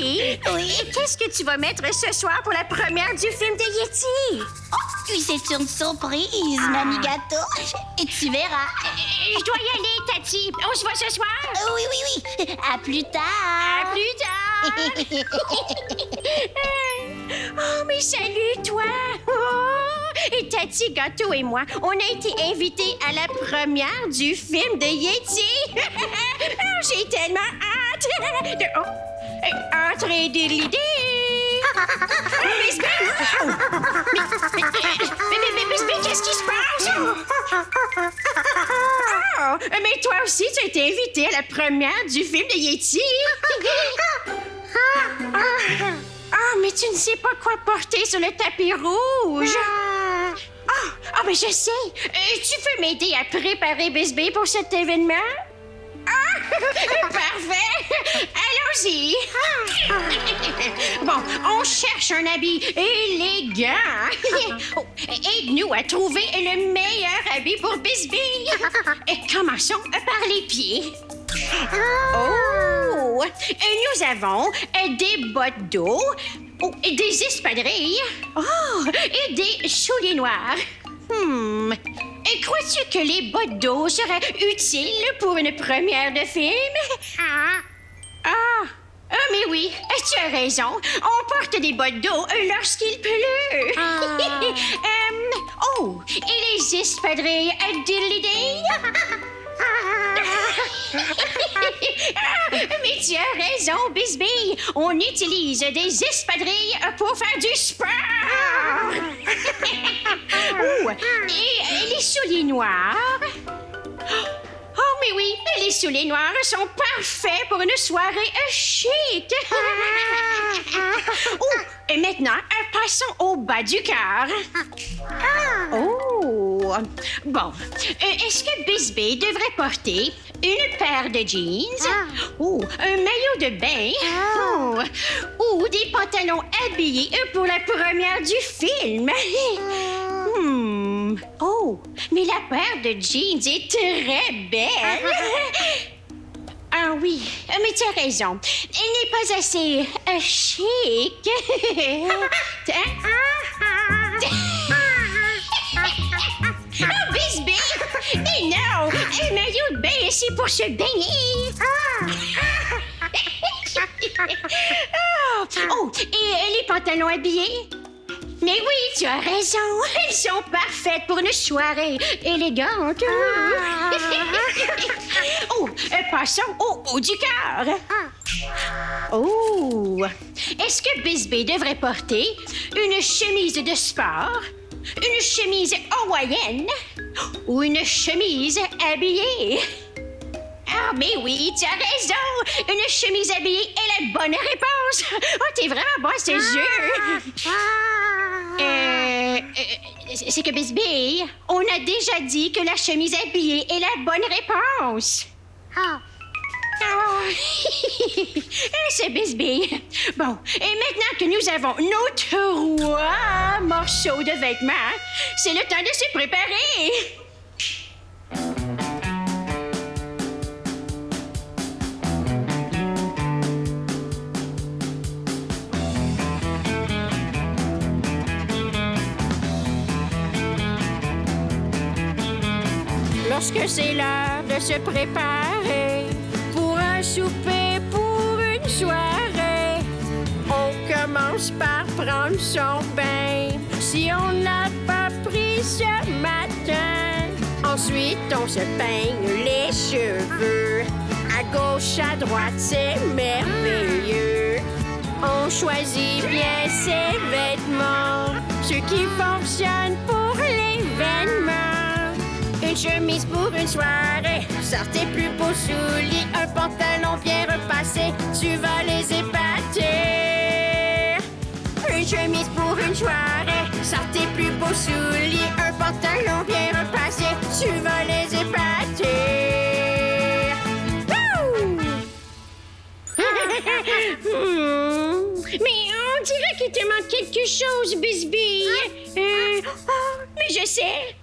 Oui. Qu'est-ce que tu vas mettre ce soir pour la première du film de Yeti? Oh, oui, c'est une surprise, mamie gâteau. Et tu verras. Euh, Je dois y aller, Tati. On se voit ce soir? Euh, Oui, oui, oui. À plus À tard. plus tard! oh, mais salut, toi! Oh! Et Tati Gâteau et moi, on a été invités à la première du film de Yeti! Oh, J'ai tellement hâte! De... Oh! Entrez de l'idée! Bisbee! Mais, mais, mais, mais, mais, qu'est-ce qui se passe? Oh, mais toi aussi, tu as été invité à la première du film de Yeti. Ah, mais tu ne sais pas quoi porter sur le tapis rouge. Ah, ah, mais je sais. Euh, tu peux m'aider à préparer Bisbee pour cet événement? Ah, parfait. Allons-y. Bon, on cherche un habit élégant. Oh, Aide-nous à trouver le meilleur habit pour Bisbee. Et commençons par les pieds. Oh! Et nous avons des bottes d'eau, oh, des espadrilles, oh, et des souliers noirs. Hmm. Crois-tu que les bottes d'eau seraient utiles pour une première de film? Ah! Ah, mais oui, tu as raison. On porte des bottes d'eau lorsqu'il pleut. Euh, oh, et les espadrilles à? Ah, mais tu as raison, Bisbee. On utilise des espadrilles pour faire du sport. Ouh, et les souliers noirs. Oh, mais oui, les souliers noirs sont parfaits pour une soirée chic. oh, et maintenant, passons au bas du cœur. Oh, bon. Euh, Est-ce que Bisbee devrait porter une paire de jeans? Oh, un maillot de bain? Oh, ou des pantalons habillés pour la première du film? Hmm. Oh, mais la paire de jeans est très belle. Ah oui, mais tu as raison. Elle n'est pas assez euh, chic. Oh, ici pour se baigner! Ah! Oh, et les pantalons habillés? Mais oui, tu as raison. Ils sont parfaites pour une soirée élégante. oh, euh, passons au haut du cœur. Oh, est-ce que Bisbee devrait porter une chemise de sport, une chemise hawaïenne ou une chemise habillée? Ah, mais oui, tu as raison! Une chemise habillée est la bonne réponse! Oh, t'es vraiment bon à ce jeu! Euh, euh, c'est que Bisbee, on a déjà dit que la chemise habillée est la bonne réponse. Ah. c'est Bisbee. Bon, et maintenant que nous avons nos trois morceaux de vêtements, c'est le temps de se préparer. Lorsque c'est l'heure de se préparer pour un souper, pour une soirée, on commence par prendre son bain. Si on n'a pas pris ce matin, ensuite on se peigne les cheveux. À gauche, à droite, c'est merveilleux. On choisit bien ses vêtements, ceux qui fonctionnent pour. Une chemise pour une soirée, sortez plus beaux souliers, un pantalon bien repassé, tu vas les épater. Une chemise pour une soirée, sortez plus beaux souliers, un pantalon bien repassé, tu vas les épater. Mais on dirait qu'il te manque quelque chose, Bisbee. Euh, oh, mais je sais.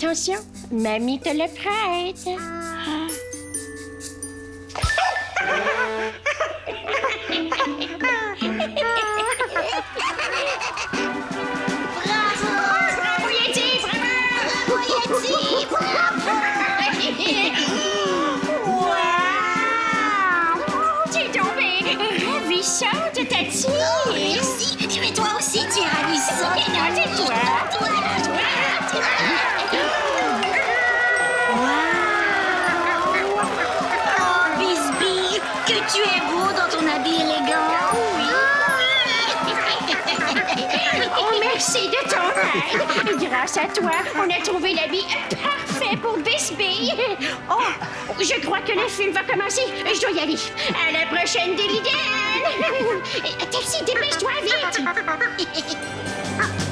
Attention, mamie te le prête. Bravo! Bravo, Yeti! Bravo, Bravo, Yeti! Bravo! Wow! T'es tombé ravissante, Tati! Que tu es beau dans ton habit élégant. Oui. Oh, merci de ton aide. Grâce à toi, on a trouvé l'habit parfait pour Bisbee. Oh, je crois que le film va commencer. Je dois y aller. À la prochaine, Delidiane. Taxi, dépêche-toi vite.